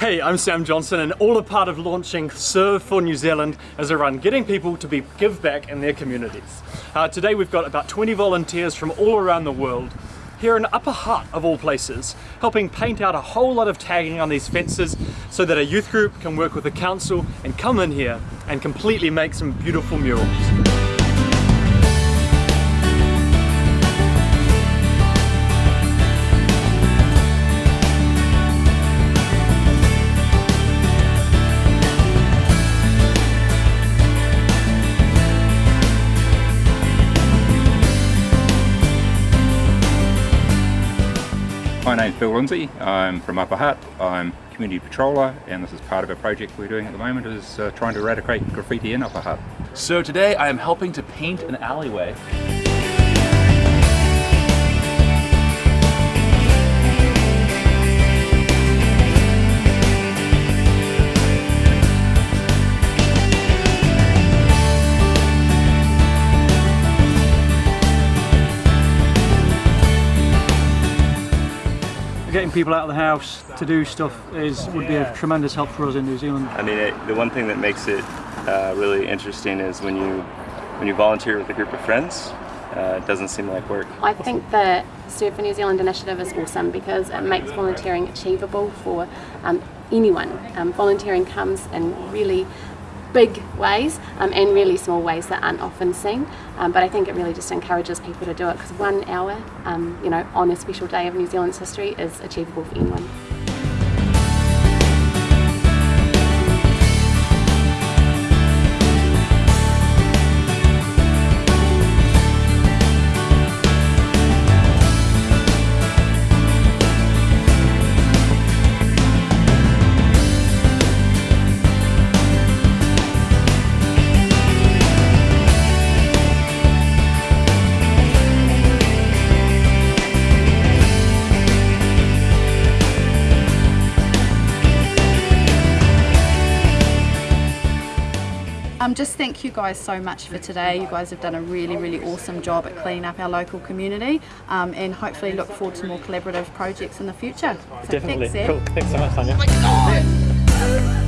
Hey, I'm Sam Johnson and all a part of launching Serve for New Zealand as a run getting people to be give back in their communities. Uh, today we've got about 20 volunteers from all around the world here in Upper Hutt of all places, helping paint out a whole lot of tagging on these fences so that a youth group can work with the council and come in here and completely make some beautiful murals. My name's Bill Lindsay, I'm from Upper Hutt, I'm community patroller and this is part of a project we're doing at the moment is uh, trying to eradicate graffiti in Upper Hutt. So today I am helping to paint an alleyway. Getting people out of the house to do stuff is would be a tremendous help for us in New Zealand. I mean, it, the one thing that makes it uh, really interesting is when you when you volunteer with a group of friends. Uh, it doesn't seem like work. I think the Serve for New Zealand initiative is awesome because it makes volunteering achievable for um, anyone. Um, volunteering comes in really big ways um, and really small ways that aren't often seen. Um, but I think it really just encourages people to do it because one hour, um, you know, on a special day of New Zealand's history is achievable for anyone. Um, just thank you guys so much for today. You guys have done a really, really awesome job at cleaning up our local community um, and hopefully look forward to more collaborative projects in the future. So Definitely. Thanks, cool. Thanks so much, Tanya.